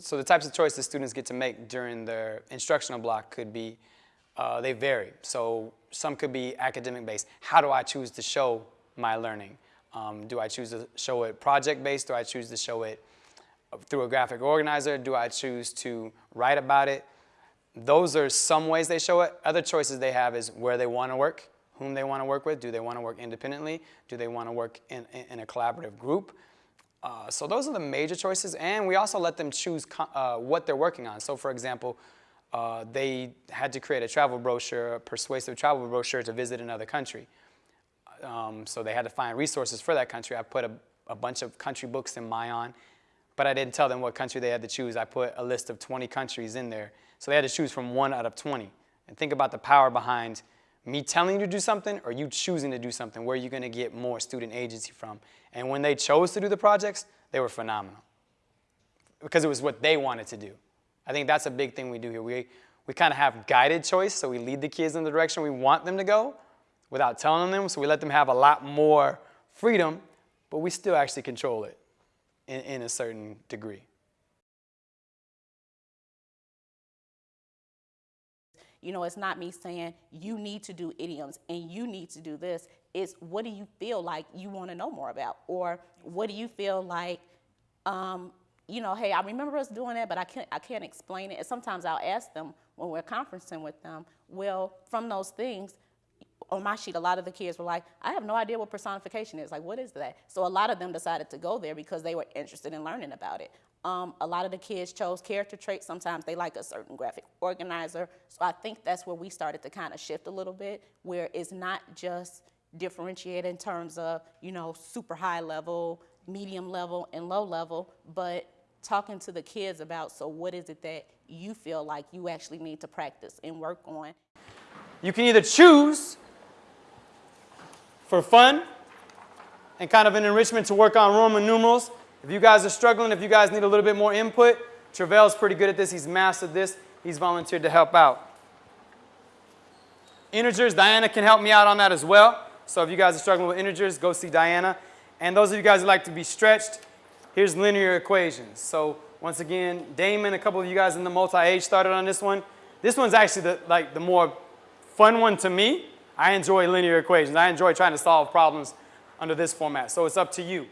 so the types of choices students get to make during their instructional block could be, uh, they vary. So some could be academic based. How do I choose to show my learning? Um, do I choose to show it project based? Do I choose to show it through a graphic organizer? Do I choose to write about it? Those are some ways they show it. Other choices they have is where they want to work, whom they want to work with. Do they want to work independently? Do they want to work in, in a collaborative group? Uh, so those are the major choices, and we also let them choose uh, what they're working on. So for example, uh, they had to create a travel brochure, a persuasive travel brochure to visit another country. Um, so they had to find resources for that country. I put a, a bunch of country books in Mayan, but I didn't tell them what country they had to choose. I put a list of 20 countries in there. So they had to choose from one out of 20. And think about the power behind me telling you to do something or you choosing to do something, where you're gonna get more student agency from. And when they chose to do the projects, they were phenomenal because it was what they wanted to do. I think that's a big thing we do here. We, we kind of have guided choice, so we lead the kids in the direction we want them to go without telling them, so we let them have a lot more freedom, but we still actually control it in, in a certain degree. You know, it's not me saying you need to do idioms and you need to do this. It's what do you feel like you want to know more about? Or what do you feel like, um, you know, hey, I remember us doing that, but I can't, I can't explain it. And sometimes I'll ask them when we're conferencing with them, well, from those things, on my sheet, a lot of the kids were like, I have no idea what personification is. Like, what is that? So a lot of them decided to go there because they were interested in learning about it. Um, a lot of the kids chose character traits. Sometimes they like a certain graphic organizer. So I think that's where we started to kind of shift a little bit, where it's not just differentiated in terms of, you know, super high level, medium level, and low level, but talking to the kids about, so what is it that you feel like you actually need to practice and work on? You can either choose for fun and kind of an enrichment to work on Roman numerals if you guys are struggling, if you guys need a little bit more input, Trevel's pretty good at this. He's mastered this. He's volunteered to help out. Integers, Diana can help me out on that as well. So if you guys are struggling with integers, go see Diana. And those of you guys who like to be stretched, here's linear equations. So once again, Damon, a couple of you guys in the multi-age started on this one. This one's actually the, like the more fun one to me. I enjoy linear equations. I enjoy trying to solve problems under this format. So it's up to you.